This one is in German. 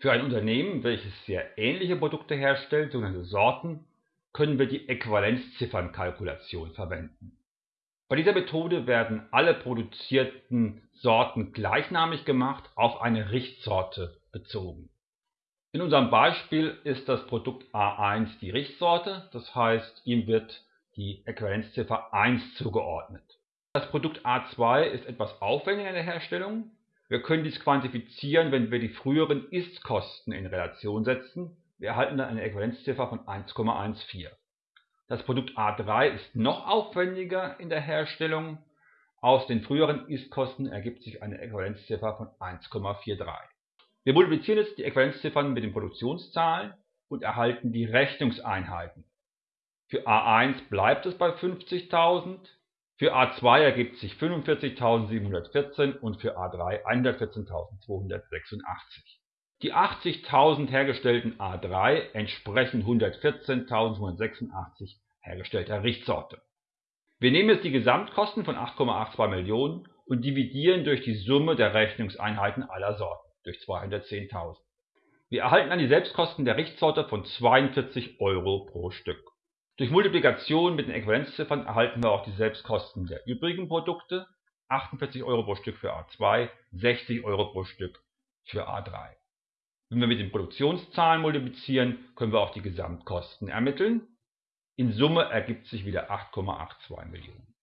Für ein Unternehmen, welches sehr ähnliche Produkte herstellt, sogenannte Sorten, können wir die Äquivalenzziffernkalkulation verwenden. Bei dieser Methode werden alle produzierten Sorten gleichnamig gemacht auf eine Richtsorte bezogen. In unserem Beispiel ist das Produkt A1 die Richtsorte, das heißt, ihm wird die Äquivalenzziffer 1 zugeordnet. Das Produkt A2 ist etwas aufwendiger in der Herstellung. Wir können dies quantifizieren, wenn wir die früheren Ist-Kosten in Relation setzen. Wir erhalten dann eine Äquivalenzziffer von 1,14. Das Produkt A3 ist noch aufwendiger in der Herstellung. Aus den früheren Ist-Kosten ergibt sich eine Äquivalenzziffer von 1,43. Wir multiplizieren jetzt die Äquivalenzziffern mit den Produktionszahlen und erhalten die Rechnungseinheiten. Für A1 bleibt es bei 50.000, für A2 ergibt sich 45.714 und für A3 114.286. Die 80.000 hergestellten A3 entsprechen 114.186 hergestellter Richtsorte. Wir nehmen jetzt die Gesamtkosten von 8,82 Millionen und dividieren durch die Summe der Rechnungseinheiten aller Sorten durch 210.000. Wir erhalten dann die Selbstkosten der Richtsorte von 42 Euro pro Stück. Durch Multiplikation mit den Äquivalenzziffern erhalten wir auch die Selbstkosten der übrigen Produkte, 48 Euro pro Stück für A2, 60 Euro pro Stück für A3. Wenn wir mit den Produktionszahlen multiplizieren, können wir auch die Gesamtkosten ermitteln. In Summe ergibt sich wieder 8,82 Millionen.